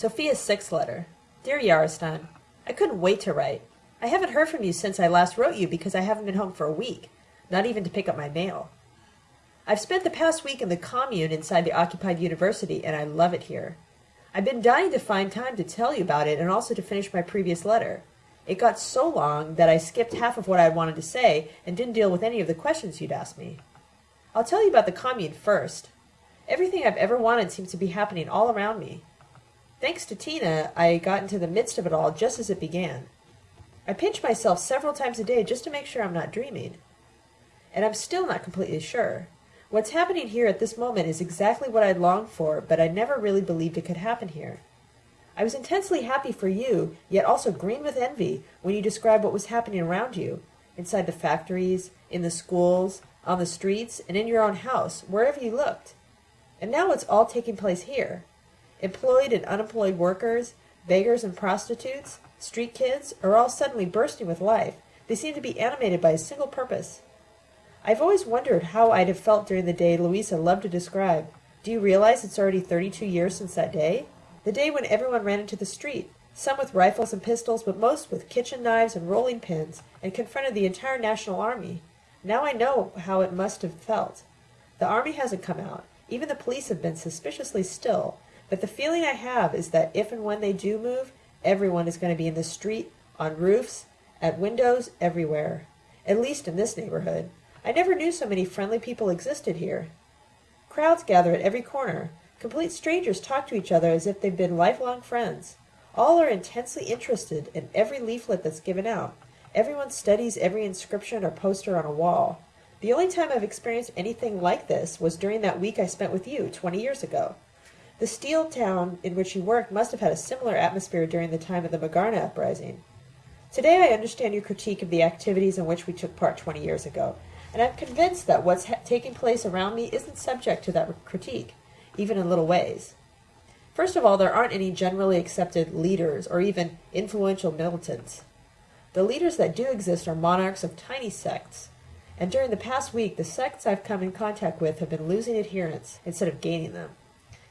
Sophia's sixth letter. Dear Yarostan, I couldn't wait to write. I haven't heard from you since I last wrote you because I haven't been home for a week, not even to pick up my mail. I've spent the past week in the commune inside the occupied university, and I love it here. I've been dying to find time to tell you about it and also to finish my previous letter. It got so long that I skipped half of what I wanted to say and didn't deal with any of the questions you'd asked me. I'll tell you about the commune first. Everything I've ever wanted seems to be happening all around me. Thanks to Tina, I got into the midst of it all just as it began. I pinch myself several times a day just to make sure I'm not dreaming. And I'm still not completely sure. What's happening here at this moment is exactly what I'd longed for, but I never really believed it could happen here. I was intensely happy for you, yet also green with envy when you described what was happening around you, inside the factories, in the schools, on the streets, and in your own house, wherever you looked. And now it's all taking place here. Employed and unemployed workers, beggars and prostitutes, street kids are all suddenly bursting with life. They seem to be animated by a single purpose. I've always wondered how I'd have felt during the day Louisa loved to describe. Do you realize it's already 32 years since that day? The day when everyone ran into the street, some with rifles and pistols, but most with kitchen knives and rolling pins, and confronted the entire national army. Now I know how it must have felt. The army hasn't come out. Even the police have been suspiciously still, but the feeling I have is that if and when they do move, everyone is going to be in the street, on roofs, at windows, everywhere. At least in this neighborhood. I never knew so many friendly people existed here. Crowds gather at every corner. Complete strangers talk to each other as if they've been lifelong friends. All are intensely interested in every leaflet that's given out. Everyone studies every inscription or poster on a wall. The only time I've experienced anything like this was during that week I spent with you 20 years ago. The steel town in which you worked must have had a similar atmosphere during the time of the Magarna uprising. Today I understand your critique of the activities in which we took part 20 years ago, and I'm convinced that what's ha- taking place around me isn't subject to that critique, even in little ways. First of all, there aren't any generally accepted leaders or even influential militants. The leaders that do exist are monarchs of tiny sects, and during the past week, the sects I've come in contact with have been losing adherents instead of gaining them.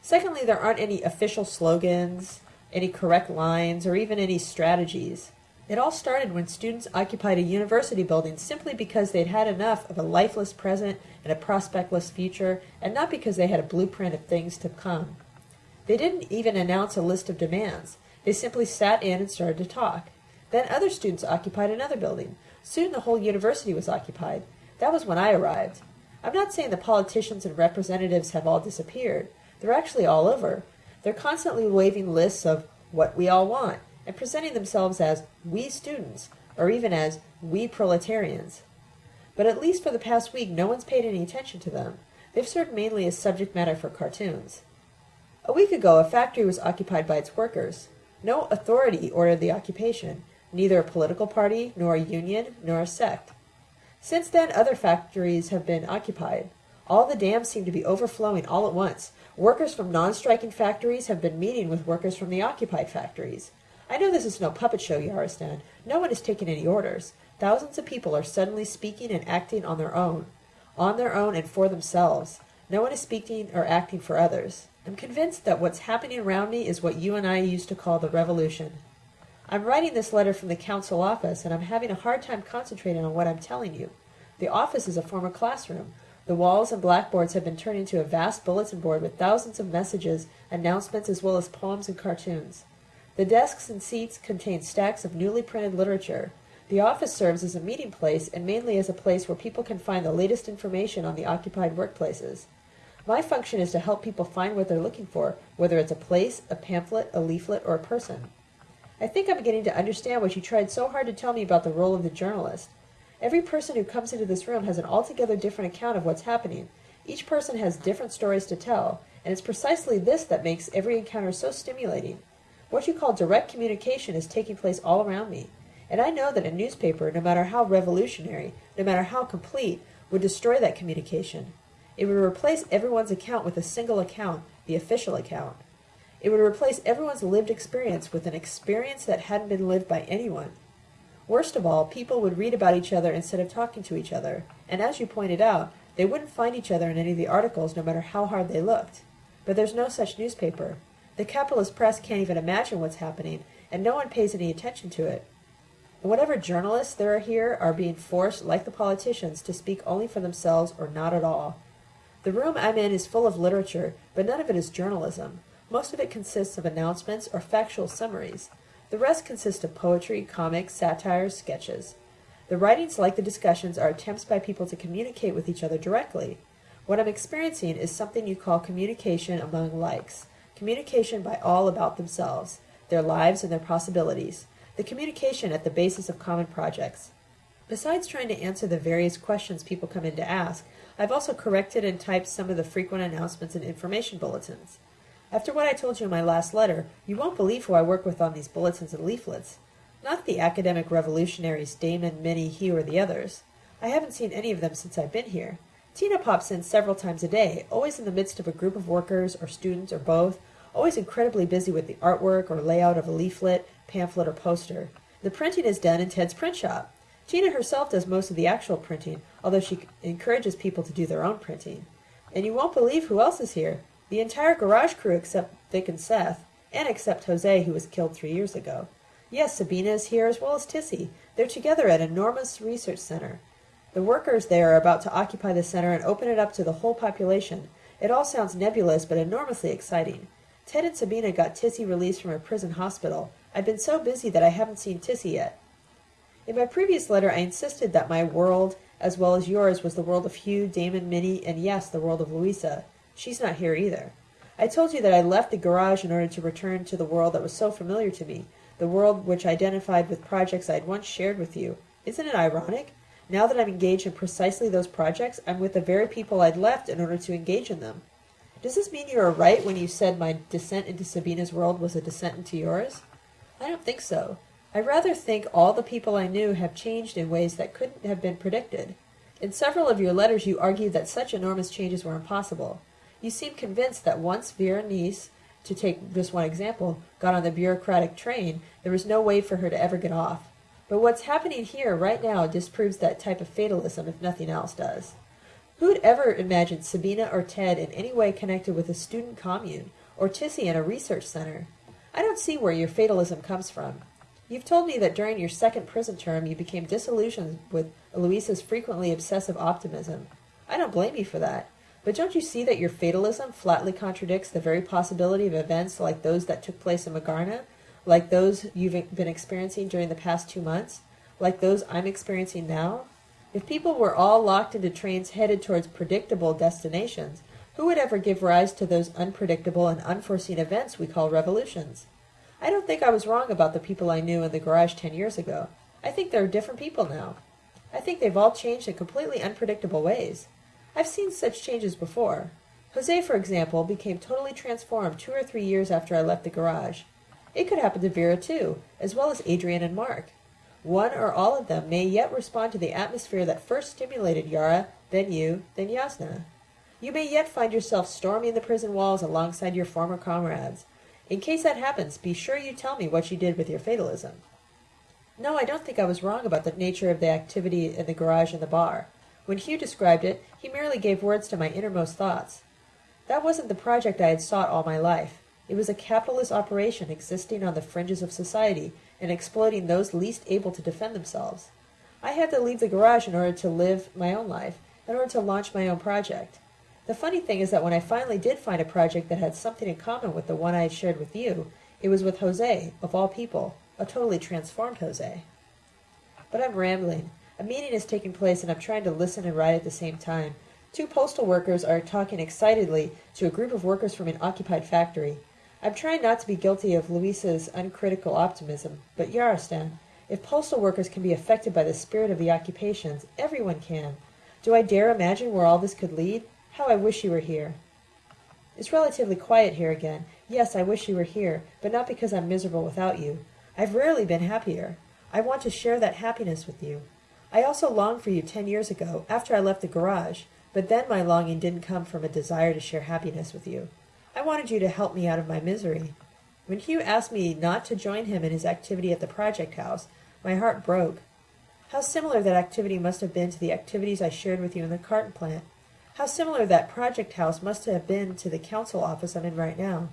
Secondly, there aren't any official slogans, any correct lines, or even any strategies. It all started when students occupied a university building simply because they'd had enough of a lifeless present and a prospectless future, and not because they had a blueprint of things to come. They didn't even announce a list of demands. They simply sat in and started to talk. Then other students occupied another building. Soon the whole university was occupied. That was when I arrived. I'm not saying the politicians and representatives have all disappeared. They're actually all over. They're constantly waving lists of what we all want and presenting themselves as we students or even as we proletarians. But at least for the past week, no one's paid any attention to them. They've served mainly as subject matter for cartoons. A week ago, a factory was occupied by its workers. No authority ordered the occupation, neither a political party, nor a union, nor a sect. Since then, other factories have been occupied. All the dams seem to be overflowing all at once, Workers from non-striking factories have been meeting with workers from the occupied factories. I know this is no puppet show, Yarostan. No one is taking any orders. Thousands of people are suddenly speaking and acting on their own. On their own and for themselves. No one is speaking or acting for others. I'm convinced that what's happening around me is what you and I used to call the revolution. I'm writing this letter from the council office, and I'm having a hard time concentrating on what I'm telling you. The office is a former classroom. The walls and blackboards have been turned into a vast bulletin board with thousands of messages, announcements, as well as poems and cartoons. The desks and seats contain stacks of newly printed literature. The office serves as a meeting place and mainly as a place where people can find the latest information on the occupied workplaces. My function is to help people find what they're looking for, whether it's a place, a pamphlet, a leaflet, or a person. I think I'm beginning to understand what you tried so hard to tell me about the role of the journalist. Every person who comes into this room has an altogether different account of what's happening. Each person has different stories to tell, and it's precisely this that makes every encounter so stimulating. What you call direct communication is taking place all around me, and I know that a newspaper, no matter how revolutionary, no matter how complete, would destroy that communication. It would replace everyone's account with a single account, the official account. It would replace everyone's lived experience with an experience that hadn't been lived by anyone. Worst of all, people would read about each other instead of talking to each other, and as you pointed out, they wouldn't find each other in any of the articles no matter how hard they looked. But there's no such newspaper. The capitalist press can't even imagine what's happening, and no one pays any attention to it. And whatever journalists there are here are being forced, like the politicians, to speak only for themselves or not at all. The room I'm in is full of literature, but none of it is journalism. Most of it consists of announcements or factual summaries. The rest consists of poetry, comics, satires, sketches. The writings, like the discussions, are attempts by people to communicate with each other directly. What I'm experiencing is something you call communication among likes. Communication by all about themselves, their lives and their possibilities. The communication at the basis of common projects. Besides trying to answer the various questions people come in to ask, I've also corrected and typed some of the frequent announcements and information bulletins. After what I told you in my last letter, you won't believe who I work with on these bulletins and leaflets. Not the academic revolutionaries Damon, Minnie, Hugh, or the others. I haven't seen any of them since I've been here. Tina pops in several times a day, always in the midst of a group of workers or students or both, always incredibly busy with the artwork or layout of a leaflet, pamphlet, or poster. The printing is done in Ted's print shop. Tina herself does most of the actual printing, although she encourages people to do their own printing. And you won't believe who else is here. The entire garage crew except Vic and Seth, and except Jose, who was killed three years ago. Yes, Sabina is here as well as Tissy. They're together at enormous research center. The workers there are about to occupy the center and open it up to the whole population. It all sounds nebulous but enormously exciting. Ted and Sabina got Tissy released from a prison hospital. I've been so busy that I haven't seen Tissy yet. In my previous letter, I insisted that my world, as well as yours, was the world of Hugh, Damon, Minnie, and yes, the world of Louisa. She's not here either. I told you that I left the garage in order to return to the world that was so familiar to me, the world which identified with projects I had once shared with you. Isn't it ironic? Now that I'm engaged in precisely those projects, I'm with the very people I'd left in order to engage in them. Does this mean you were right when you said my descent into Sabina's world was a descent into yours? I don't think so. I rather think all the people I knew have changed in ways that couldn't have been predicted. In several of your letters you argued that such enormous changes were impossible. You seem convinced that once Vera Neise to take just one example, got on the bureaucratic train, there was no way for her to ever get off. But what's happening here right now disproves that type of fatalism if nothing else does. Who'd ever imagined Sabina or Ted in any way connected with a student commune, or Tissy in a research center? I don't see where your fatalism comes from. You've told me that during your second prison term you became disillusioned with Louisa's frequently obsessive optimism. I don't blame you for that. But don't you see that your fatalism flatly contradicts the very possibility of events like those that took place in Magarna, like those you've been experiencing during the past two months, like those I'm experiencing now? If people were all locked into trains headed towards predictable destinations, who would ever give rise to those unpredictable and unforeseen events we call revolutions? I don't think I was wrong about the people I knew in the garage ten years ago. I think there are different people now. I think they've all changed in completely unpredictable ways. I've seen such changes before. Jose, for example, became totally transformed two or three years after I left the garage. It could happen to Vera, too, as well as Adrian and Mark. One or all of them may yet respond to the atmosphere that first stimulated Yara, then you, then Yasna. You may yet find yourself storming the prison walls alongside your former comrades. In case that happens, be sure you tell me what you did with your fatalism. No, I don't think I was wrong about the nature of the activity in the garage and the bar. When Hugh described it, he merely gave words to my innermost thoughts. That wasn't the project I had sought all my life. It was a capitalist operation existing on the fringes of society and exploiting those least able to defend themselves. I had to leave the garage in order to live my own life, in order to launch my own project. The funny thing is that when I finally did find a project that had something in common with the one I had shared with you, it was with Jose, of all people, a totally transformed Jose. But I'm rambling. A meeting is taking place and I'm trying to listen and write at the same time. Two postal workers are talking excitedly to a group of workers from an occupied factory. I'm trying not to be guilty of Luisa's uncritical optimism, but Yarostan, if postal workers can be affected by the spirit of the occupations, everyone can. Do I dare imagine where all this could lead? How I wish you were here. It's relatively quiet here again. Yes, I wish you were here, but not because I'm miserable without you. I've rarely been happier. I want to share that happiness with you. I also longed for you ten years ago, after I left the garage, but then my longing didn't come from a desire to share happiness with you. I wanted you to help me out of my misery. When Hugh asked me not to join him in his activity at the project house, my heart broke. How similar that activity must have been to the activities I shared with you in the carton plant. How similar that project house must have been to the council office I'm in right now.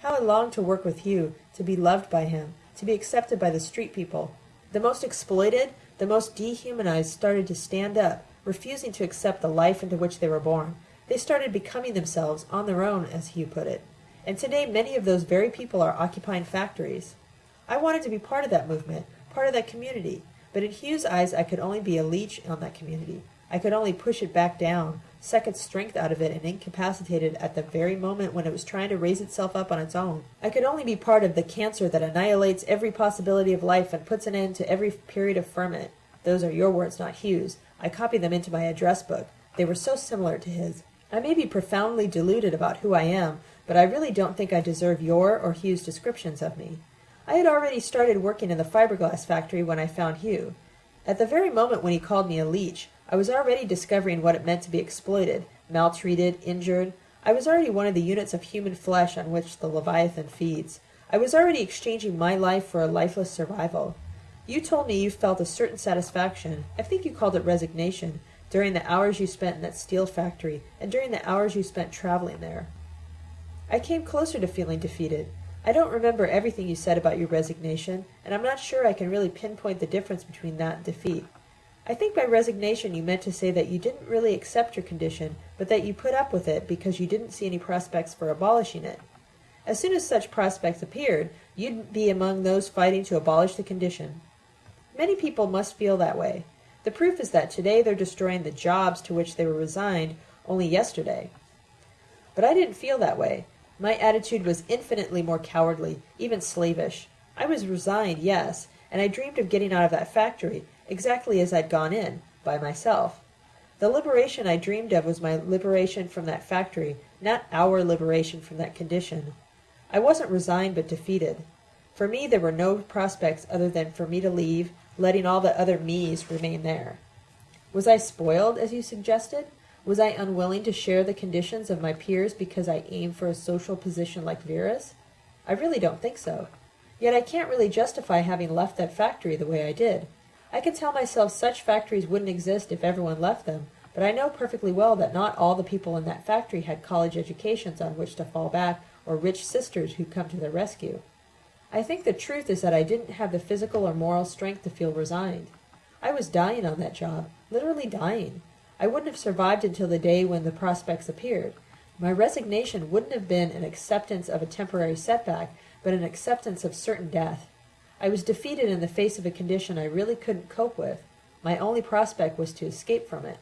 How I longed to work with Hugh, to be loved by him, to be accepted by the street people. The most exploited, the most dehumanized started to stand up, refusing to accept the life into which they were born. They started becoming themselves, on their own, as Hugh put it. And today many of those very people are occupying factories. I wanted to be part of that movement, part of that community, but in Hugh's eyes I could only be a leech on that community. I could only push it back down, its strength out of it and incapacitated it at the very moment when it was trying to raise itself up on its own. I could only be part of the cancer that annihilates every possibility of life and puts an end to every period of ferment. Those are your words, not Hugh's. I copied them into my address book. They were so similar to his. I may be profoundly deluded about who I am, but I really don't think I deserve your or Hugh's descriptions of me. I had already started working in the fiberglass factory when I found Hugh. At the very moment when he called me a leech, I was already discovering what it meant to be exploited, maltreated, injured. I was already one of the units of human flesh on which the Leviathan feeds. I was already exchanging my life for a lifeless survival. You told me you felt a certain satisfaction, I think you called it resignation, during the hours you spent in that steel factory and during the hours you spent traveling there. I came closer to feeling defeated. I don't remember everything you said about your resignation, and I'm not sure I can really pinpoint the difference between that and defeat. I think by resignation you meant to say that you didn't really accept your condition, but that you put up with it because you didn't see any prospects for abolishing it. As soon as such prospects appeared, you'd be among those fighting to abolish the condition. Many people must feel that way. The proof is that today they're destroying the jobs to which they were resigned only yesterday. But I didn't feel that way. My attitude was infinitely more cowardly, even slavish. I was resigned, yes, and I dreamed of getting out of that factory, exactly as I'd gone in, by myself. The liberation I dreamed of was my liberation from that factory, not our liberation from that condition. I wasn't resigned but defeated. For me there were no prospects other than for me to leave, letting all the other me's remain there. Was I spoiled, as you suggested? Was I unwilling to share the conditions of my peers because I aimed for a social position like Vera's? I really don't think so. Yet I can't really justify having left that factory the way I did. I can tell myself such factories wouldn't exist if everyone left them, but I know perfectly well that not all the people in that factory had college educations on which to fall back or rich sisters who'd come to their rescue. I think the truth is that I didn't have the physical or moral strength to feel resigned. I was dying on that job, literally dying. I wouldn't have survived until the day when the prospects appeared. My resignation wouldn't have been an acceptance of a temporary setback, but an acceptance of certain death. I was defeated in the face of a condition I really couldn't cope with. My only prospect was to escape from it.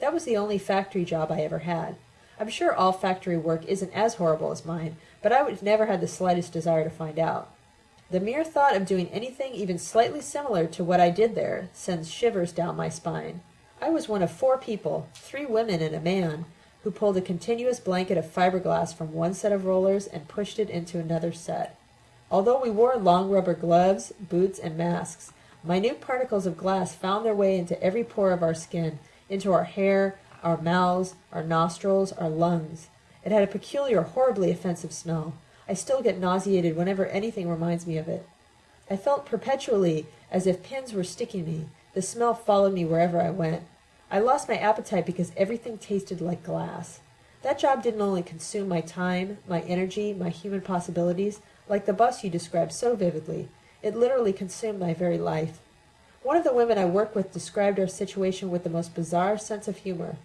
That was the only factory job I ever had. I'm sure all factory work isn't as horrible as mine, but I would never had the slightest desire to find out. The mere thought of doing anything even slightly similar to what I did there sends shivers down my spine. I was one of four people, three women and a man, who pulled a continuous blanket of fiberglass from one set of rollers and pushed it into another set. Although we wore long rubber gloves, boots, and masks, minute particles of glass found their way into every pore of our skin, into our hair, our mouths, our nostrils, our lungs. It had a peculiar, horribly offensive smell. I still get nauseated whenever anything reminds me of it. I felt perpetually as if pins were sticking me. The smell followed me wherever I went. I lost my appetite because everything tasted like glass. That job didn't only consume my time, my energy, my human possibilities, like the bus you described so vividly. It literally consumed my very life. One of the women I work with described our situation with the most bizarre sense of humor.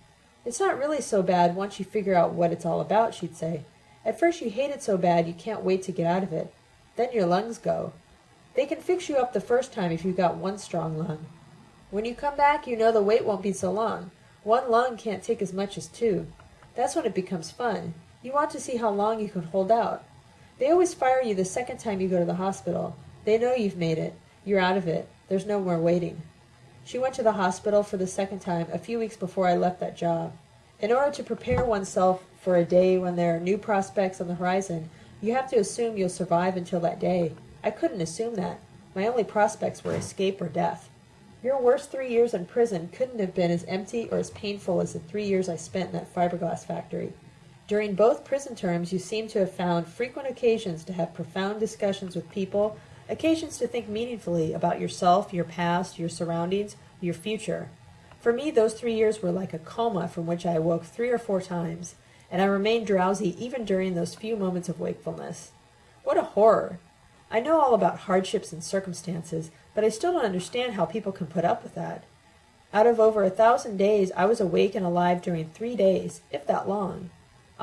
It's not really so bad once you figure out what it's all about, she'd say. At first you hate it so bad you can't wait to get out of it. Then your lungs go. They can fix you up the first time if you've got one strong lung. When you come back, you know the wait won't be so long. One lung can't take as much as two. That's when it becomes fun. You want to see how long you can hold out. They always fire you the second time you go to the hospital. They know you've made it. You're out of it. There's no more waiting. She went to the hospital for the second time a few weeks before I left that job. In order to prepare oneself for a day when there are new prospects on the horizon, you have to assume you'll survive until that day. I couldn't assume that. My only prospects were escape or death. Your worst three years in prison couldn't have been as empty or as painful as the three years I spent in that fiberglass factory. During both prison terms, you seem to have found frequent occasions to have profound discussions with people, occasions to think meaningfully about yourself, your past, your surroundings, your future. For me, those three years were like a coma from which I awoke three or four times, and I remained drowsy even during those few moments of wakefulness. What a horror! I know all about hardships and circumstances, but I still don't understand how people can put up with that. Out of over a thousand days, I was awake and alive during three days, if that long.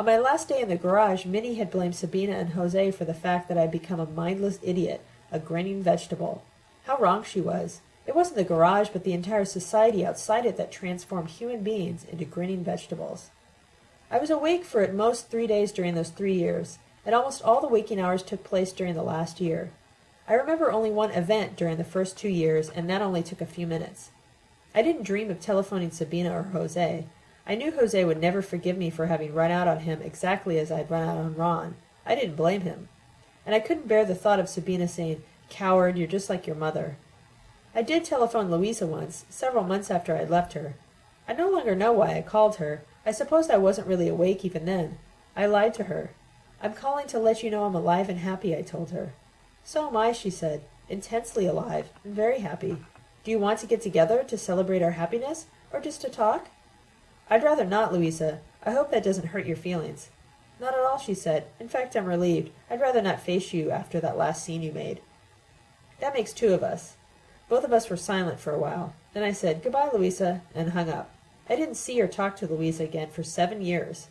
On my last day in the garage, Minnie had blamed Sabina and Jose for the fact that I had become a mindless idiot, a grinning vegetable. How wrong she was. It wasn't the garage, but the entire society outside it that transformed human beings into grinning vegetables. I was awake for at most three days during those three years, and almost all the waking hours took place during the last year. I remember only one event during the first two years, and that only took a few minutes. I didn't dream of telephoning Sabina or Jose. I knew Jose would never forgive me for having run out on him exactly as I'd run out on Ron. I didn't blame him. And I couldn't bear the thought of Sabina saying, Coward, you're just like your mother. I did telephone Louisa once, several months after I'd left her. I no longer know why I called her. I suppose I wasn't really awake even then. I lied to her. I'm calling to let you know I'm alive and happy, I told her. So am I, she said, intensely alive and very happy. Do you want to get together to celebrate our happiness, or just to talk? I'd rather not, Louisa. I hope that doesn't hurt your feelings. Not at all, she said. In fact, I'm relieved. I'd rather not face you after that last scene you made. That makes two of us. Both of us were silent for a while. Then I said, Goodbye, Louisa, and hung up. I didn't see or talk to Louisa again for seven years.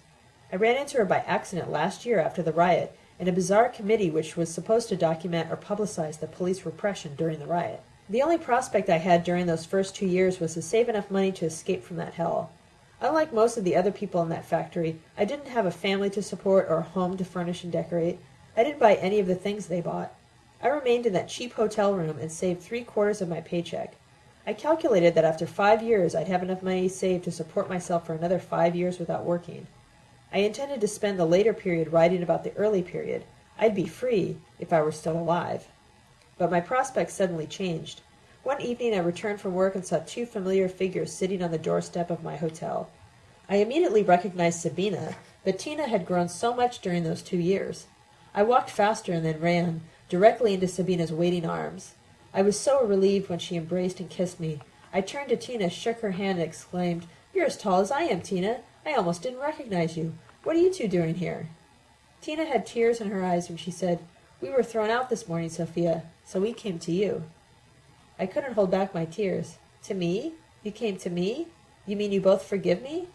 I ran into her by accident last year after the riot in a bizarre committee which was supposed to document or publicize the police repression during the riot. The only prospect I had during those first two years was to save enough money to escape from that hell. Unlike most of the other people in that factory, I didn't have a family to support or a home to furnish and decorate. I didn't buy any of the things they bought. I remained in that cheap hotel room and saved three quarters of my paycheck. I calculated that after five years I'd have enough money saved to support myself for another five years without working. I intended to spend the later period writing about the early period. I'd be free if I were still alive. But my prospects suddenly changed. One evening I returned from work and saw two familiar figures sitting on the doorstep of my hotel. I immediately recognized Sabina, but Tina had grown so much during those two years. I walked faster and then ran, directly into Sabina's waiting arms. I was so relieved when she embraced and kissed me. I turned to Tina, shook her hand, and exclaimed, You're as tall as I am, Tina. I almost didn't recognize you. What are you two doing here? Tina had tears in her eyes when she said, We were thrown out this morning, Sophia, so we came to you. I couldn't hold back my tears. To me? You came to me? You mean you both forgive me?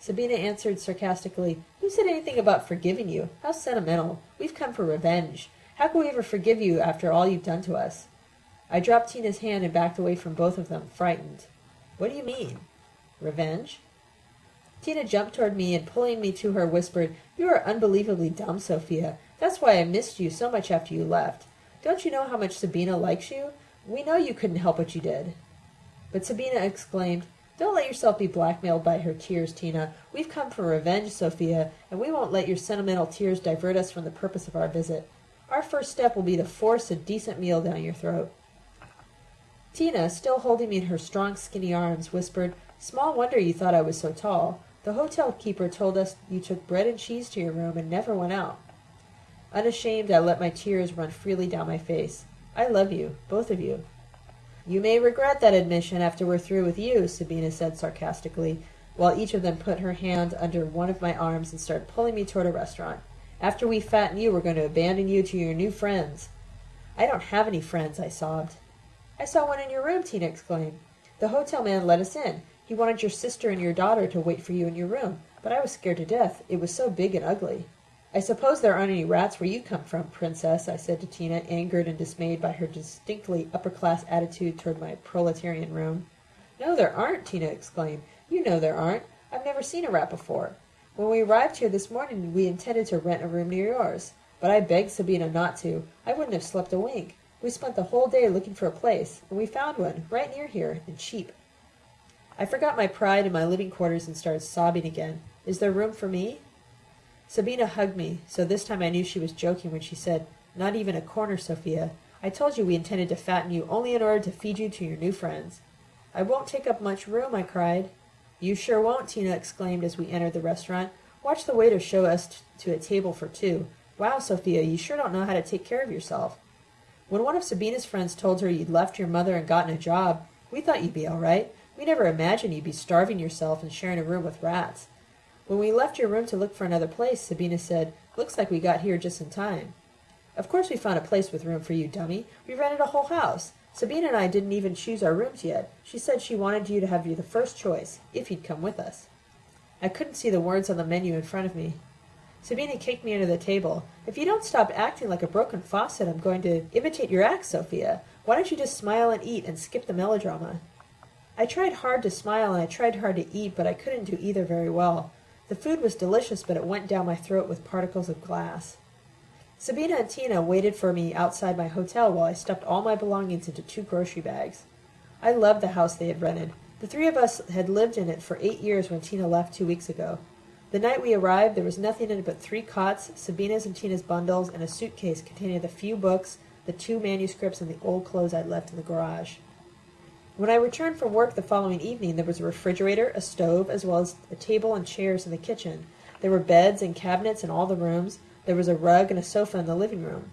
Sabina answered sarcastically, Who said anything about forgiving you? How sentimental. We've come for revenge. How can we ever forgive you after all you've done to us? I dropped Tina's hand and backed away from both of them, frightened. What do you mean? Revenge? Tina jumped toward me and pulling me to her whispered, You are unbelievably dumb, Sophia. That's why I missed you so much after you left. Don't you know how much Sabina likes you? We know you couldn't help what you did. But Sabina exclaimed, Don't let yourself be blackmailed by her tears, Tina. We've come for revenge, Sophia, and we won't let your sentimental tears divert us from the purpose of our visit. Our first step will be to force a decent meal down your throat. Tina, still holding me in her strong, skinny arms, whispered, Small wonder you thought I was so tall. The hotel keeper told us you took bread and cheese to your room and never went out. Unashamed, I let my tears run freely down my face. I love you, both of you. You may regret that admission after we're through with you, Sabina said sarcastically, while each of them put her hand under one of my arms and started pulling me toward a restaurant. After we fatten you, we're going to abandon you to your new friends. I don't have any friends, I sobbed. I saw one in your room, Tina exclaimed. The hotel man let us in. He wanted your sister and your daughter to wait for you in your room, but I was scared to death. It was so big and ugly. I suppose there aren't any rats where you come from, princess, I said to Tina, angered and dismayed by her distinctly upper-class attitude toward my proletarian room. No, there aren't, Tina exclaimed. You know there aren't. I've never seen a rat before. When we arrived here this morning, we intended to rent a room near yours. But I begged Sabina not to. I wouldn't have slept a wink. We spent the whole day looking for a place, and we found one, right near here, and cheap. I forgot my pride in my living quarters and started sobbing again. Is there room for me? Sabina hugged me, so this time I knew she was joking when she said, Not even a corner, Sophia. I told you we intended to fatten you only in order to feed you to your new friends. I won't take up much room, I cried. You sure won't, Tina exclaimed as we entered the restaurant. Watch the waiter show us to a table for two. Wow, Sophia, you sure don't know how to take care of yourself. When one of Sabina's friends told her you'd left your mother and gotten a job, we thought you'd be all right. We never imagined you'd be starving yourself and sharing a room with rats. When we left your room to look for another place, Sabina said, Looks like we got here just in time. Of course we found a place with room for you, dummy. We rented a whole house. Sabina and I didn't even choose our rooms yet. She said she wanted you to have you the first choice, if you'd come with us. I couldn't see the words on the menu in front of me. Sabina kicked me under the table. If you don't stop acting like a broken faucet, I'm going to imitate your act, Sophia. Why don't you just smile and eat and skip the melodrama? I tried hard to smile and I tried hard to eat, but I couldn't do either very well. The food was delicious, but it went down my throat with particles of glass. Sabina and Tina waited for me outside my hotel while I stuffed all my belongings into two grocery bags. I loved the house they had rented. The three of us had lived in it for eight years when Tina left two weeks ago. The night we arrived, there was nothing in it but three cots, Sabina's and Tina's bundles, and a suitcase containing the few books, the two manuscripts, and the old clothes I'd left in the garage. When I returned from work the following evening, there was a refrigerator, a stove, as well as a table and chairs in the kitchen. There were beds and cabinets in all the rooms, there was a rug and a sofa in the living room.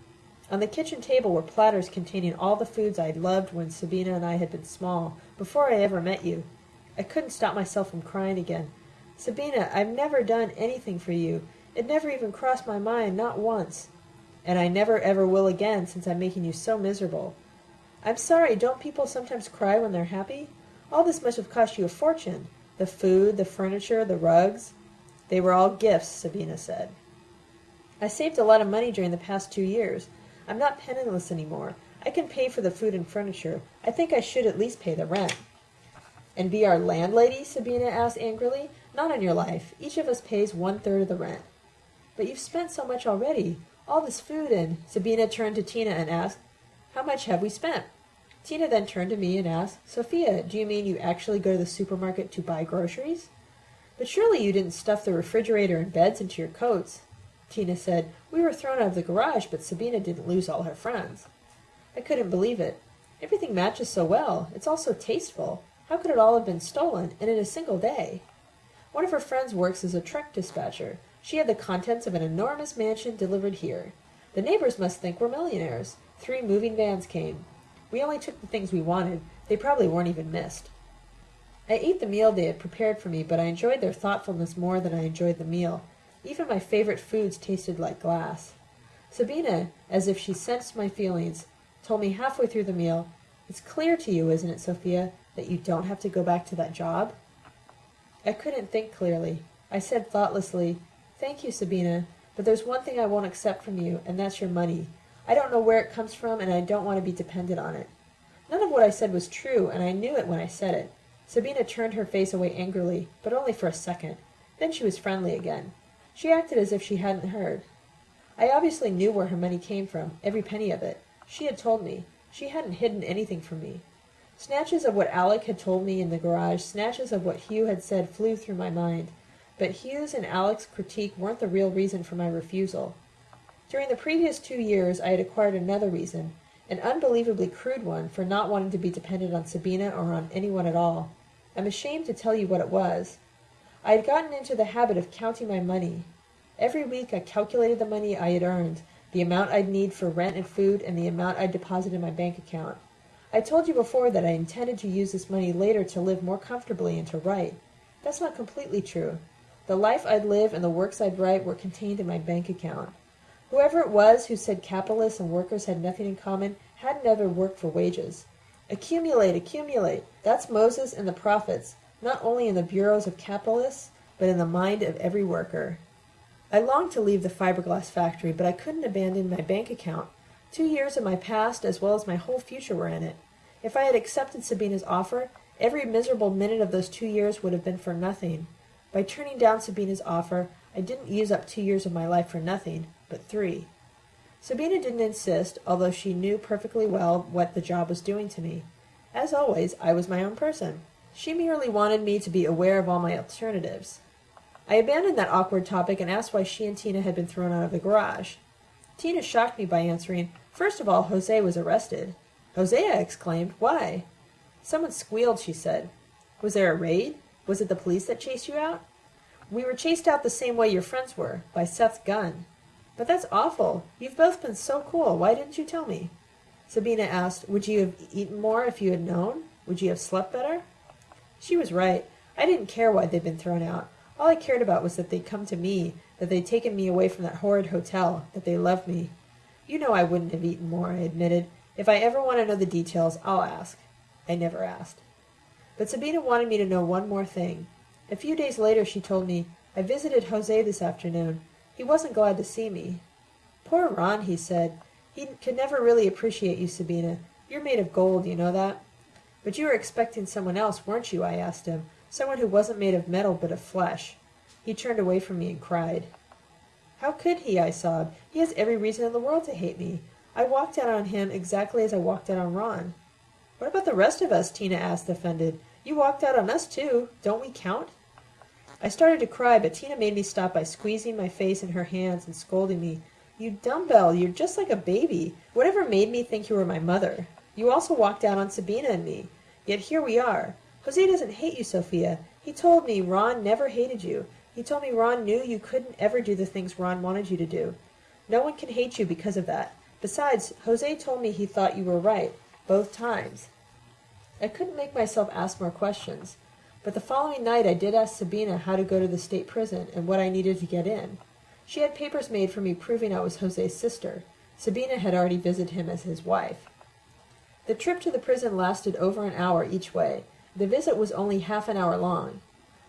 On the kitchen table were platters containing all the foods I had loved when Sabina and I had been small, before I ever met you. I couldn't stop myself from crying again. Sabina, I've never done anything for you. It never even crossed my mind, not once. And I never ever will again, since I'm making you so miserable. I'm sorry, don't people sometimes cry when they're happy? All this must have cost you a fortune. The food, the furniture, the rugs. They were all gifts, Sabina said. I saved a lot of money during the past two years. I'm not penniless any more. I can pay for the food and furniture. I think I should at least pay the rent. And be our landlady? Sabina asked angrily. Not on your life. Each of us pays one third of the rent. But you've spent so much already. All this food and Sabina turned to Tina and asked, How much have we spent? Tina then turned to me and asked, Sophia, do you mean you actually go to the supermarket to buy groceries? But surely you didn't stuff the refrigerator and beds into your coats. Tina said, We were thrown out of the garage, but Sabina didn't lose all her friends. I couldn't believe it. Everything matches so well. It's all so tasteful. How could it all have been stolen, and in a single day? One of her friends works as a truck dispatcher. She had the contents of an enormous mansion delivered here. The neighbors must think we're millionaires. Three moving vans came. We only took the things we wanted. They probably weren't even missed. I ate the meal they had prepared for me, but I enjoyed their thoughtfulness more than I enjoyed the meal. Even my favorite foods tasted like glass. Sabina, as if she sensed my feelings, told me halfway through the meal, It's clear to you, isn't it, Sophia, that you don't have to go back to that job? I couldn't think clearly. I said thoughtlessly, Thank you, Sabina, but there's one thing I won't accept from you, and that's your money. I don't know where it comes from, and I don't want to be dependent on it. None of what I said was true, and I knew it when I said it. Sabina turned her face away angrily, but only for a second. Then she was friendly again. She acted as if she hadn't heard. I obviously knew where her money came from, every penny of it. She had told me. She hadn't hidden anything from me. Snatches of what Alec had told me in the garage, snatches of what Hugh had said flew through my mind. But Hugh's and Alec's critique weren't the real reason for my refusal. During the previous two years I had acquired another reason, an unbelievably crude one, for not wanting to be dependent on Sabina or on anyone at all. I'm ashamed to tell you what it was. I had gotten into the habit of counting my money. Every week I calculated the money I had earned, the amount I'd need for rent and food, and the amount I'd deposit in my bank account. I told you before that I intended to use this money later to live more comfortably and to write. That's not completely true. The life I'd live and the works I'd write were contained in my bank account. Whoever it was who said capitalists and workers had nothing in common hadn't ever worked for wages. Accumulate, accumulate. That's Moses and the prophets not only in the bureaus of capitalists, but in the mind of every worker. I longed to leave the fiberglass factory, but I couldn't abandon my bank account. Two years of my past as well as my whole future were in it. If I had accepted Sabina's offer, every miserable minute of those two years would have been for nothing. By turning down Sabina's offer, I didn't use up two years of my life for nothing, but three. Sabina didn't insist, although she knew perfectly well what the job was doing to me. As always, I was my own person. She merely wanted me to be aware of all my alternatives. I abandoned that awkward topic and asked why she and Tina had been thrown out of the garage. Tina shocked me by answering, First of all, Jose was arrested. Jose, I exclaimed. Why? Someone squealed, she said. Was there a raid? Was it the police that chased you out? We were chased out the same way your friends were, by Seth's gun. But that's awful. You've both been so cool. Why didn't you tell me? Sabina asked, Would you have eaten more if you had known? Would you have slept better? She was right. I didn't care why they'd been thrown out. All I cared about was that they'd come to me, that they'd taken me away from that horrid hotel, that they loved me. You know I wouldn't have eaten more, I admitted. If I ever want to know the details, I'll ask. I never asked. But Sabina wanted me to know one more thing. A few days later she told me, I visited Jose this afternoon. He wasn't glad to see me. Poor Ron, he said. He could never really appreciate you, Sabina. You're made of gold, you know that? But you were expecting someone else, weren't you? I asked him. Someone who wasn't made of metal but of flesh. He turned away from me and cried. How could he? I sobbed. He has every reason in the world to hate me. I walked out on him exactly as I walked out on Ron. What about the rest of us? Tina asked, offended. You walked out on us, too. Don't we count? I started to cry, but Tina made me stop by squeezing my face in her hands and scolding me. You dumbbell, you're just like a baby. Whatever made me think you were my mother? You also walked out on Sabina and me. Yet here we are. Jose doesn't hate you, Sophia. He told me Ron never hated you. He told me Ron knew you couldn't ever do the things Ron wanted you to do. No one can hate you because of that. Besides, Jose told me he thought you were right, both times. I couldn't make myself ask more questions. But the following night I did ask Sabina how to go to the state prison and what I needed to get in. She had papers made for me proving I was Jose's sister. Sabina had already visited him as his wife. The trip to the prison lasted over an hour each way. The visit was only half an hour long.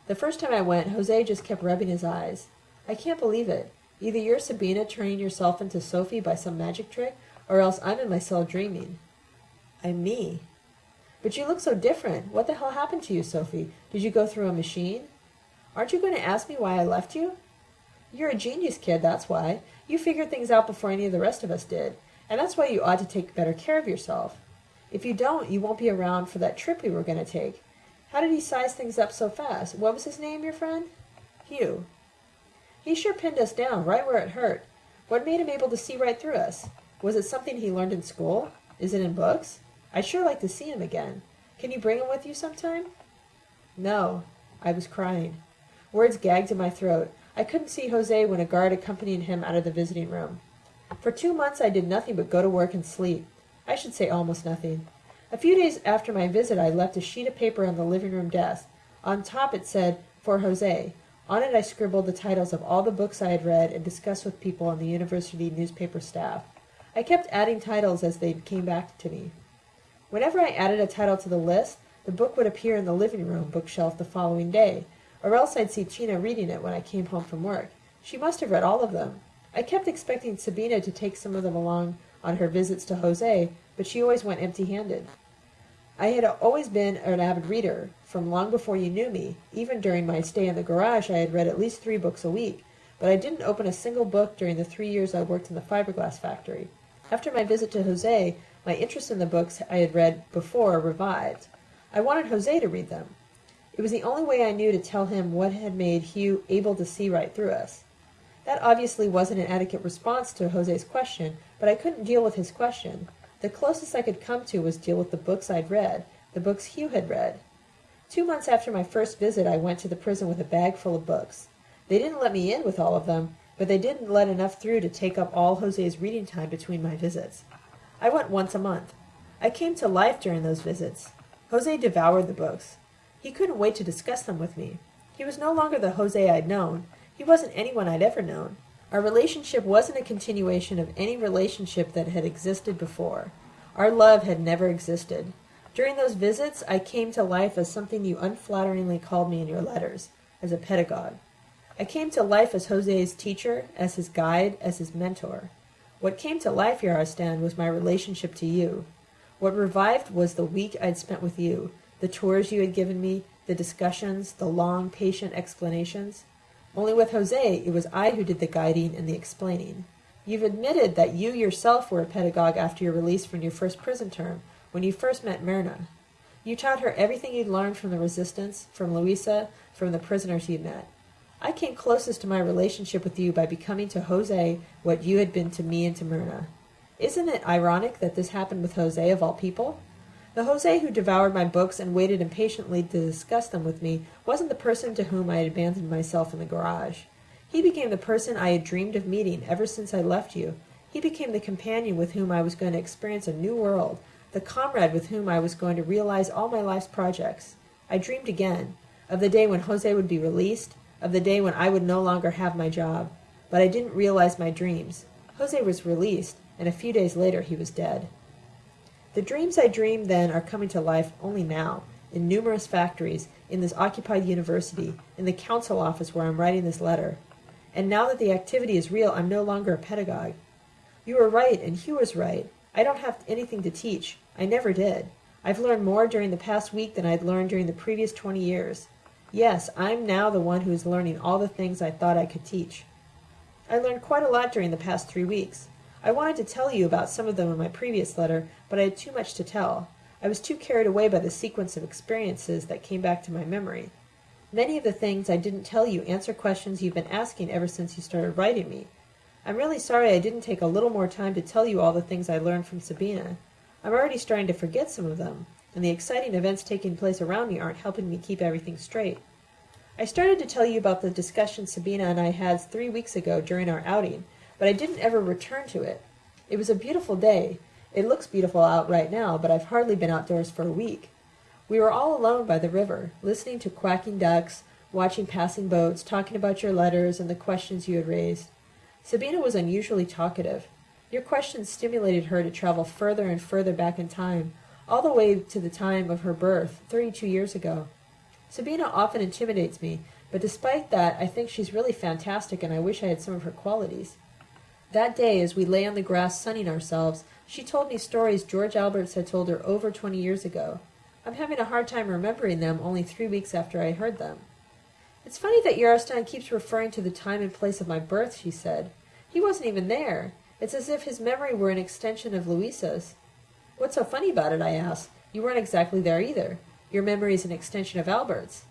The first time I went, Jose just kept rubbing his eyes. I can't believe it. Either you're Sabina turning yourself into Sophie by some magic trick, or else I'm in my cell dreaming. I'm me. But you look so different. What the hell happened to you, Sophie? Did you go through a machine? Aren't you going to ask me why I left you? You're a genius, kid, that's why. You figured things out before any of the rest of us did. And that's why you ought to take better care of yourself. If you don't, you won't be around for that trip we were going to take. How did he size things up so fast? What was his name, your friend? Hugh. He sure pinned us down right where it hurt. What made him able to see right through us? Was it something he learned in school? Is it in books? I'd sure like to see him again. Can you bring him with you sometime? No. I was crying. Words gagged in my throat. I couldn't see Jose when a guard accompanied him out of the visiting room. For two months I did nothing but go to work and sleep. I should say almost nothing. A few days after my visit I left a sheet of paper on the living room desk. On top it said, For Jose. On it I scribbled the titles of all the books I had read and discussed with people on the university newspaper staff. I kept adding titles as they came back to me. Whenever I added a title to the list, the book would appear in the living room bookshelf the following day, or else I'd see Tina reading it when I came home from work. She must have read all of them. I kept expecting Sabina to take some of them along on her visits to Jose, but she always went empty-handed. I had always been an avid reader, from long before you knew me. Even during my stay in the garage I had read at least three books a week, but I didn't open a single book during the three years I worked in the fiberglass factory. After my visit to Jose, my interest in the books I had read before revived. I wanted Jose to read them. It was the only way I knew to tell him what had made Hugh able to see right through us. That obviously wasn't an adequate response to Jose's question, but I couldn't deal with his question. The closest I could come to was deal with the books I'd read, the books Hugh had read. Two months after my first visit I went to the prison with a bag full of books. They didn't let me in with all of them, but they didn't let enough through to take up all Jose's reading time between my visits. I went once a month. I came to life during those visits. Jose devoured the books. He couldn't wait to discuss them with me. He was no longer the Jose I'd known. He wasn't anyone I'd ever known. Our relationship wasn't a continuation of any relationship that had existed before. Our love had never existed. During those visits, I came to life as something you unflatteringly called me in your letters, as a pedagogue. I came to life as Jose's teacher, as his guide, as his mentor. What came to life, Yarostan, was my relationship to you. What revived was the week I'd spent with you, the tours you had given me, the discussions, the long, patient explanations. Only with Jose, it was I who did the guiding and the explaining. You've admitted that you yourself were a pedagogue after your release from your first prison term, when you first met Myrna. You taught her everything you'd learned from the resistance, from Louisa, from the prisoners you met. I came closest to my relationship with you by becoming to Jose what you had been to me and to Myrna. Isn't it ironic that this happened with Jose of all people? The Jose who devoured my books and waited impatiently to discuss them with me wasn't the person to whom I had abandoned myself in the garage. He became the person I had dreamed of meeting ever since I left you. He became the companion with whom I was going to experience a new world, the comrade with whom I was going to realize all my life's projects. I dreamed again of the day when Jose would be released, of the day when I would no longer have my job. But I didn't realize my dreams. Jose was released, and a few days later he was dead. The dreams I dreamed then are coming to life only now, in numerous factories, in this occupied university, in the council office where I'm writing this letter. And now that the activity is real, I'm no longer a pedagogue. You were right, and Hugh was right. I don't have anything to teach. I never did. I've learned more during the past week than I'd learned during the previous 20 years. Yes, I'm now the one who is learning all the things I thought I could teach. I learned quite a lot during the past three weeks. I wanted to tell you about some of them in my previous letter, but I had too much to tell. I was too carried away by the sequence of experiences that came back to my memory. Many of the things I didn't tell you answer questions you've been asking ever since you started writing me. I'm really sorry I didn't take a little more time to tell you all the things I learned from Sabina. I'm already starting to forget some of them, and the exciting events taking place around me aren't helping me keep everything straight. I started to tell you about the discussion Sabina and I had three weeks ago during our outing, but I didn't ever return to it. It was a beautiful day. It looks beautiful out right now, but I've hardly been outdoors for a week. We were all alone by the river, listening to quacking ducks, watching passing boats, talking about your letters and the questions you had raised. Sabina was unusually talkative. Your questions stimulated her to travel further and further back in time, all the way to the time of her birth, 32 years ago. Sabina often intimidates me, but despite that, I think she's really fantastic and I wish I had some of her qualities. That day, as we lay on the grass sunning ourselves, she told me stories George Alberts had told her over 20 years ago. I'm having a hard time remembering them only three weeks after I heard them. It's funny that Yarostan keeps referring to the time and place of my birth, she said. He wasn't even there. It's as if his memory were an extension of Louisa's. What's so funny about it, I asked. You weren't exactly there either. Your memory is an extension of Albert's.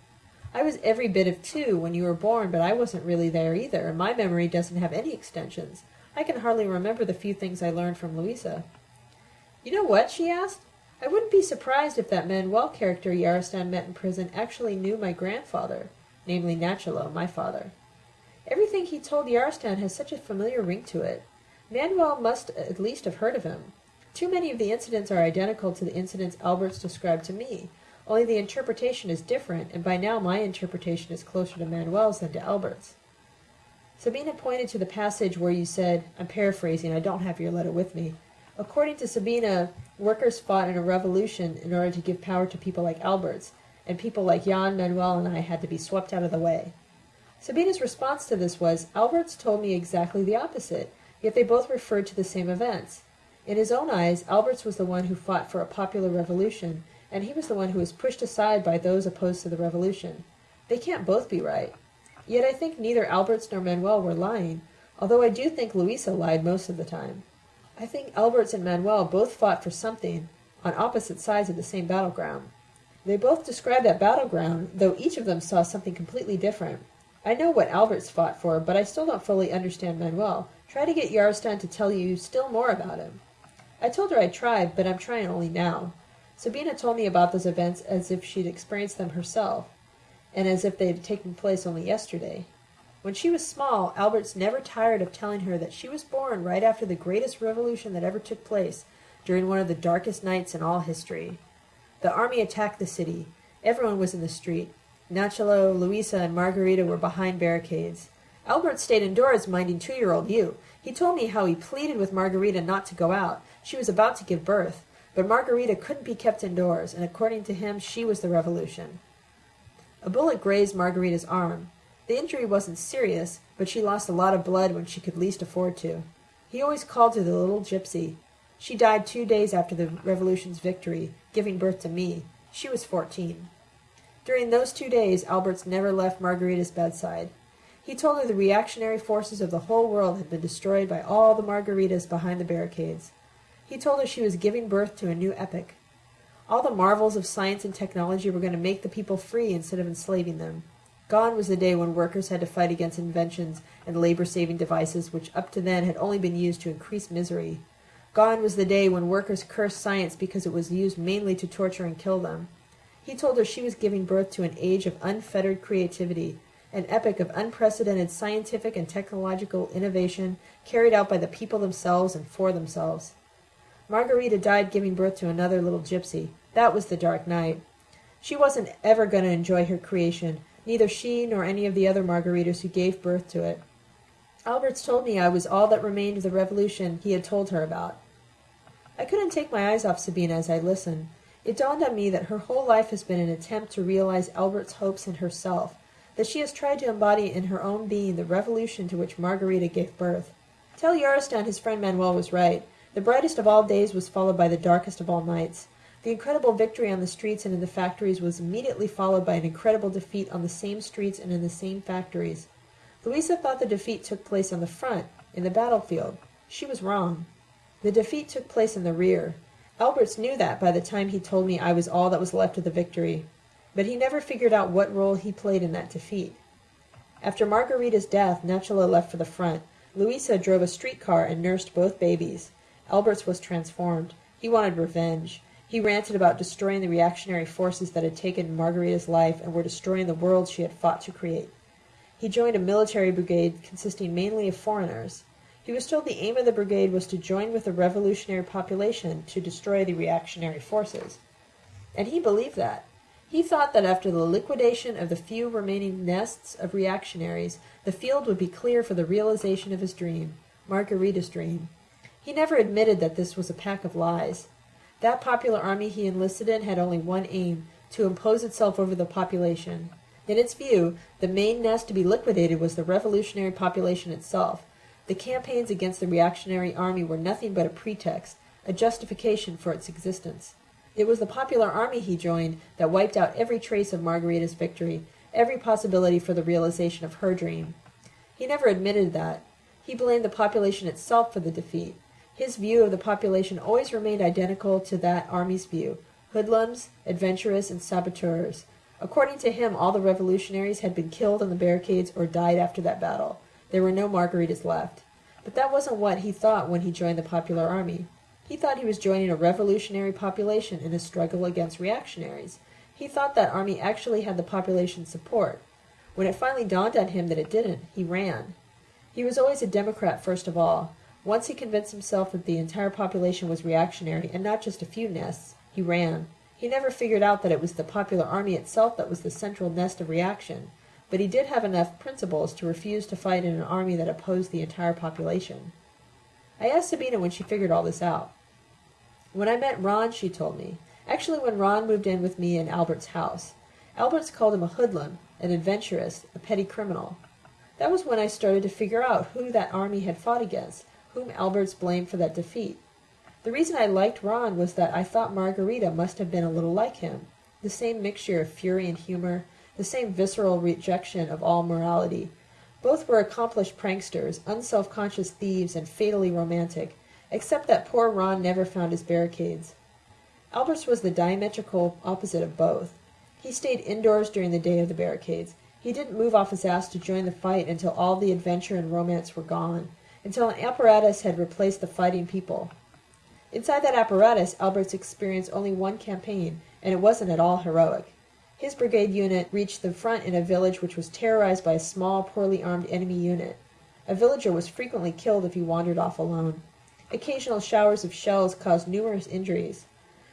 I was every bit of two when you were born, but I wasn't really there either, and my memory doesn't have any extensions. I can hardly remember the few things I learned from Louisa. You know what? she asked. I wouldn't be surprised if that Manuel character Yarostan met in prison actually knew my grandfather namely Nachalo, my father. Everything he told Yarostan has such a familiar ring to it. Manuel must at least have heard of him. Too many of the incidents are identical to the incidents Alberts described to me, only the interpretation is different, and by now my interpretation is closer to Manuel's than to Albert's. Sabina pointed to the passage where you said, I'm paraphrasing, I don't have your letter with me. According to Sabina, workers fought in a revolution in order to give power to people like Alberts, and people like Jan, Manuel, and I had to be swept out of the way. Sabina's response to this was, Alberts told me exactly the opposite, yet they both referred to the same events. In his own eyes, Alberts was the one who fought for a popular revolution, and he was the one who was pushed aside by those opposed to the revolution. They can't both be right. Yet I think neither Alberts nor Manuel were lying, although I do think Louisa lied most of the time. I think Alberts and Manuel both fought for something on opposite sides of the same battleground. They both described that battleground, though each of them saw something completely different. I know what Alberts fought for, but I still don't fully understand Manuel. Try to get Yarostan to tell you still more about him. I told her I tried, but I'm trying only now. Sabina told me about those events as if she'd experienced them herself, and as if they had taken place only yesterday. When she was small, Alberts never tired of telling her that she was born right after the greatest revolution that ever took place, during one of the darkest nights in all history. The army attacked the city. Everyone was in the street. Nachalo, Luisa, and Margarita were behind barricades. Albert stayed indoors minding two-year-old you. He told me how he pleaded with Margarita not to go out. She was about to give birth. But Margarita couldn't be kept indoors, and according to him, she was the revolution. A bullet grazed Margarita's arm. The injury wasn't serious, but she lost a lot of blood when she could least afford to. He always called her the little gypsy. She died two days after the revolution's victory, giving birth to me. She was fourteen. During those two days, Alberts never left Margarita's bedside. He told her the reactionary forces of the whole world had been destroyed by all the Margaritas behind the barricades. He told her she was giving birth to a new epoch. All the marvels of science and technology were going to make the people free instead of enslaving them. Gone was the day when workers had to fight against inventions and labor-saving devices which up to then had only been used to increase misery. Gone was the day when workers cursed science because it was used mainly to torture and kill them. He told her she was giving birth to an age of unfettered creativity, an epoch of unprecedented scientific and technological innovation carried out by the people themselves and for themselves. Margarita died giving birth to another little gypsy. That was the dark night. She wasn't ever going to enjoy her creation, neither she nor any of the other Margaritas who gave birth to it. Alberts told me I was all that remained of the revolution he had told her about. I couldn't take my eyes off Sabina as I listened. It dawned on me that her whole life has been an attempt to realize Albert's hopes in herself, that she has tried to embody in her own being the revolution to which Margarita gave birth. Tell Yarostan his friend Manuel was right. The brightest of all days was followed by the darkest of all nights. The incredible victory on the streets and in the factories was immediately followed by an incredible defeat on the same streets and in the same factories. Luisa thought the defeat took place on the front, in the battlefield. She was wrong. The defeat took place in the rear. Alberts knew that by the time he told me I was all that was left of the victory, but he never figured out what role he played in that defeat. After Margarita's death, Nachalo left for the front. Luisa drove a streetcar and nursed both babies. Alberts was transformed. He wanted revenge. He ranted about destroying the reactionary forces that had taken Margarita's life and were destroying the world she had fought to create. He joined a military brigade consisting mainly of foreigners. He was told the aim of the brigade was to join with the revolutionary population to destroy the reactionary forces. And he believed that. He thought that after the liquidation of the few remaining nests of reactionaries, the field would be clear for the realization of his dream, Margarita's dream. He never admitted that this was a pack of lies. That popular army he enlisted in had only one aim, to impose itself over the population. In its view, the main nest to be liquidated was the revolutionary population itself. The campaigns against the reactionary army were nothing but a pretext, a justification for its existence. It was the popular army he joined that wiped out every trace of Margarita's victory, every possibility for the realization of her dream. He never admitted that. He blamed the population itself for the defeat. His view of the population always remained identical to that army's view hoodlums, adventurers, and saboteurs. According to him, all the revolutionaries had been killed on the barricades or died after that battle. There were no Margaritas left. But that wasn't what he thought when he joined the popular army. He thought he was joining a revolutionary population in a struggle against reactionaries. He thought that army actually had the population's support. When it finally dawned on him that it didn't, he ran. He was always a Democrat first of all. Once he convinced himself that the entire population was reactionary and not just a few nests, he ran. He never figured out that it was the popular army itself that was the central nest of reaction, but he did have enough principles to refuse to fight in an army that opposed the entire population. I asked Sabina when she figured all this out. When I met Ron, she told me. Actually, when Ron moved in with me in Albert's house. Alberts called him a hoodlum, an adventuress, a petty criminal. That was when I started to figure out who that army had fought against, whom Alberts blamed for that defeat. The reason I liked Ron was that I thought Margarita must have been a little like him. The same mixture of fury and humor, the same visceral rejection of all morality. Both were accomplished pranksters, unself-conscious thieves, and fatally romantic, except that poor Ron never found his barricades. Alberts was the diametrical opposite of both. He stayed indoors during the day of the barricades. He didn't move off his ass to join the fight until all the adventure and romance were gone until an apparatus had replaced the fighting people. Inside that apparatus, Alberts experienced only one campaign, and it wasn't at all heroic. His brigade unit reached the front in a village which was terrorized by a small, poorly armed enemy unit. A villager was frequently killed if he wandered off alone. Occasional showers of shells caused numerous injuries.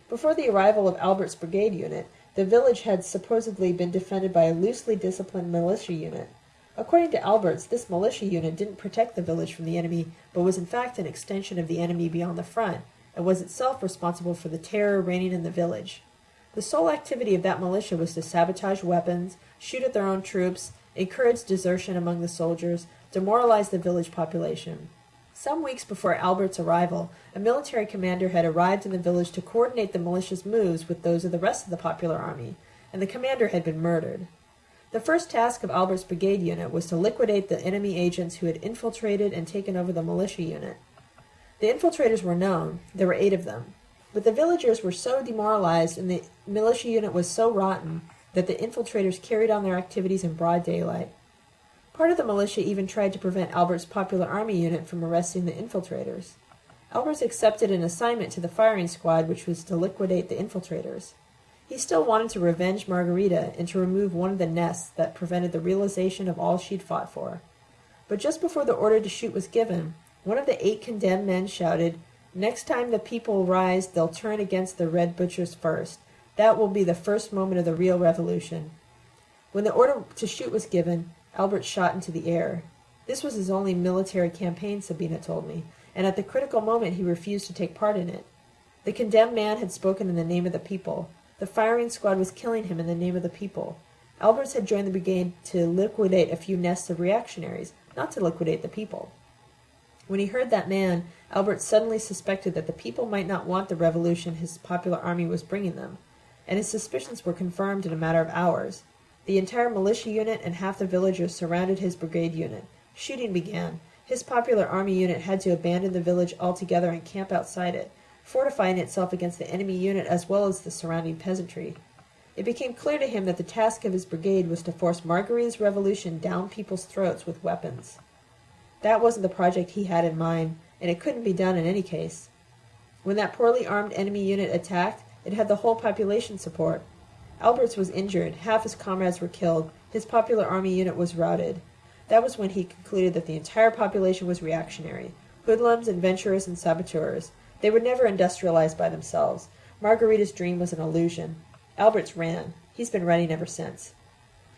Before the arrival of Albert's brigade unit, the village had supposedly been defended by a loosely disciplined militia unit. According to Alberts, this militia unit didn't protect the village from the enemy, but was in fact an extension of the enemy beyond the front, and was itself responsible for the terror reigning in the village. The sole activity of that militia was to sabotage weapons, shoot at their own troops, encourage desertion among the soldiers, demoralize the village population. Some weeks before Albert's arrival, a military commander had arrived in the village to coordinate the militia's moves with those of the rest of the popular army, and the commander had been murdered. The first task of Albert's brigade unit was to liquidate the enemy agents who had infiltrated and taken over the militia unit. The infiltrators were known, there were eight of them, but the villagers were so demoralized and the militia unit was so rotten that the infiltrators carried on their activities in broad daylight. Part of the militia even tried to prevent Albert's popular army unit from arresting the infiltrators. Alberts accepted an assignment to the firing squad which was to liquidate the infiltrators. He still wanted to revenge Margarita and to remove one of the nests that prevented the realization of all she'd fought for. But just before the order to shoot was given, one of the eight condemned men shouted, Next time the people rise, they'll turn against the red butchers first. That will be the first moment of the real revolution. When the order to shoot was given, Albert shot into the air. This was his only military campaign, Sabina told me, and at the critical moment he refused to take part in it. The condemned man had spoken in the name of the people. The firing squad was killing him in the name of the people. Alberts had joined the brigade to liquidate a few nests of reactionaries, not to liquidate the people. When he heard that man, Albert suddenly suspected that the people might not want the revolution his popular army was bringing them, and his suspicions were confirmed in a matter of hours. The entire militia unit and half the villagers surrounded his brigade unit. Shooting began. His popular army unit had to abandon the village altogether and camp outside it, fortifying itself against the enemy unit as well as the surrounding peasantry. It became clear to him that the task of his brigade was to force Margarita's revolution down people's throats with weapons. That wasn't the project he had in mind, and it couldn't be done in any case. When that poorly armed enemy unit attacked, it had the whole population support. Alberts was injured, half his comrades were killed, his popular army unit was routed. That was when he concluded that the entire population was reactionary, hoodlums, adventurers, and saboteurs. They were never industrialized by themselves. Margarita's dream was an illusion. Alberts ran. He's been running ever since.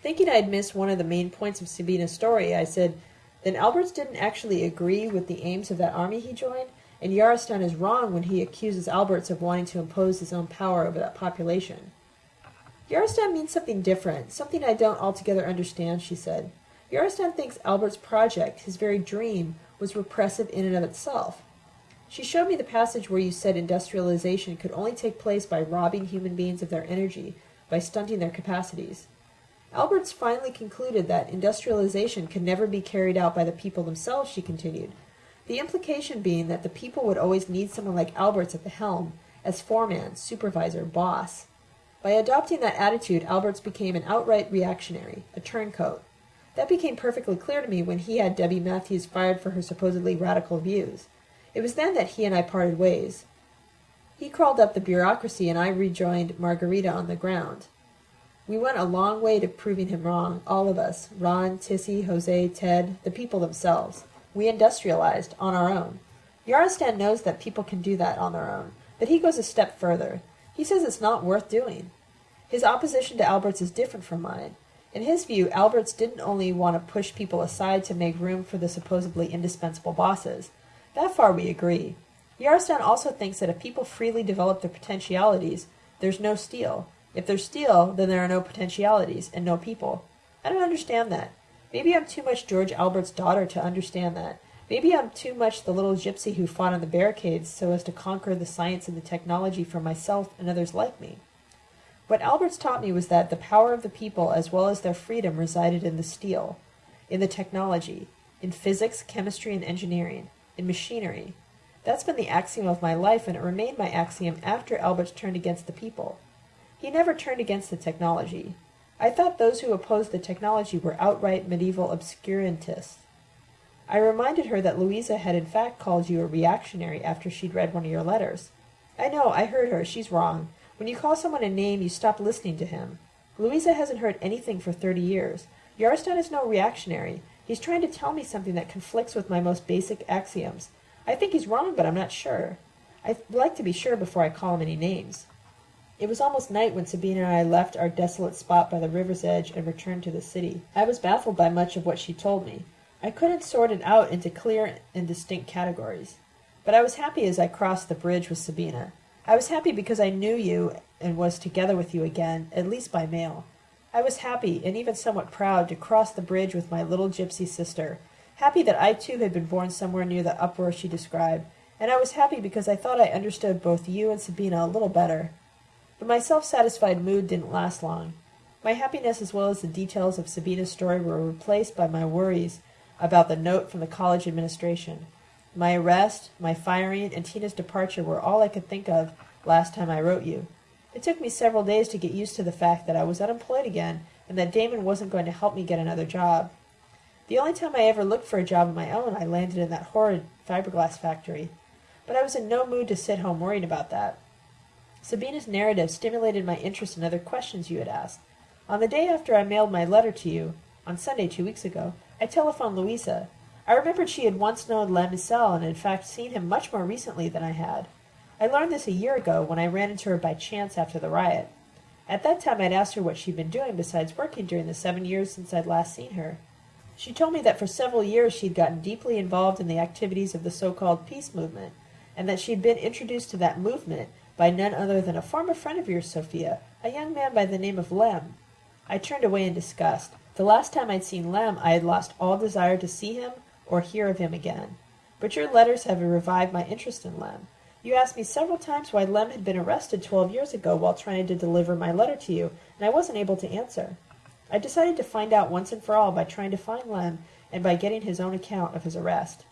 Thinking I'd missed one of the main points of Sabina's story, I said, Then Alberts didn't actually agree with the aims of that army he joined? And Yarostan is wrong when he accuses Alberts of wanting to impose his own power over that population. Yarostan means something different, something I don't altogether understand, she said. Yarostan thinks Albert's project, his very dream, was repressive in and of itself. She showed me the passage where you said industrialization could only take place by robbing human beings of their energy, by stunting their capacities. Alberts finally concluded that industrialization could never be carried out by the people themselves, she continued. The implication being that the people would always need someone like Alberts at the helm, as foreman, supervisor, boss. By adopting that attitude, Alberts became an outright reactionary, a turncoat. That became perfectly clear to me when he had Debbie Matthews fired for her supposedly radical views. It was then that he and I parted ways. He crawled up the bureaucracy and I rejoined Margarita on the ground. We went a long way to proving him wrong, all of us, Ron, Tissy, Jose, Ted, the people themselves. We industrialized, on our own. Yarostan knows that people can do that on their own, but he goes a step further. He says it's not worth doing. His opposition to Alberts is different from mine. In his view, Alberts didn't only want to push people aside to make room for the supposedly indispensable bosses. That far we agree. Yarostan also thinks that if people freely develop their potentialities, there's no steel. If there's steel, then there are no potentialities and no people. I don't understand that. Maybe I'm too much George Albert's daughter to understand that. Maybe I'm too much the little gypsy who fought on the barricades so as to conquer the science and the technology for myself and others like me. What Alberts taught me was that the power of the people as well as their freedom resided in the steel, in the technology, in physics, chemistry, and engineering, in machinery. That's been the axiom of my life, and it remained my axiom after Alberts turned against the people. He never turned against the technology. I thought those who opposed the technology were outright medieval obscurantists. I reminded her that Louisa had in fact called you a reactionary after she'd read one of your letters. I know, I heard her. She's wrong. When you call someone a name, you stop listening to him. Louisa hasn't heard anything for thirty years. Yarostan is no reactionary. He's trying to tell me something that conflicts with my most basic axioms. I think he's wrong, but I'm not sure. I'd like to be sure before I call him any names. It was almost night when Sabina and I left our desolate spot by the river's edge and returned to the city. I was baffled by much of what she told me. I couldn't sort it out into clear and distinct categories. But I was happy as I crossed the bridge with Sabina. I was happy because I knew you and was together with you again, at least by mail. I was happy, and even somewhat proud, to cross the bridge with my little gypsy sister, happy that I too had been born somewhere near the uproar she described, and I was happy because I thought I understood both you and Sabina a little better. But my self-satisfied mood didn't last long. My happiness as well as the details of Sabina's story were replaced by my worries about the note from the college administration. My arrest, my firing, and Tina's departure were all I could think of last time I wrote you. It took me several days to get used to the fact that I was unemployed again and that Damon wasn't going to help me get another job. The only time I ever looked for a job of my own, I landed in that horrid fiberglass factory. But I was in no mood to sit home worrying about that. Sabina's narrative stimulated my interest in other questions you had asked. On the day after I mailed my letter to you, on Sunday two weeks ago, I telephoned Louisa. I remembered she had once known Lem Icel and in fact seen him much more recently than I had. I learned this a year ago when I ran into her by chance after the riot. At that time I'd asked her what she'd been doing besides working during the seven years since I'd last seen her. She told me that for several years she'd gotten deeply involved in the activities of the so-called peace movement, and that she'd been introduced to that movement by none other than a former friend of yours, Sophia, a young man by the name of Lem. I turned away in disgust. The last time I'd seen Lem I had lost all desire to see him or hear of him again. But your letters have revived my interest in Lem. You asked me several times why Lem had been arrested twelve years ago while trying to deliver my letter to you, and I wasn't able to answer. I decided to find out once and for all by trying to find Lem and by getting his own account of his arrest.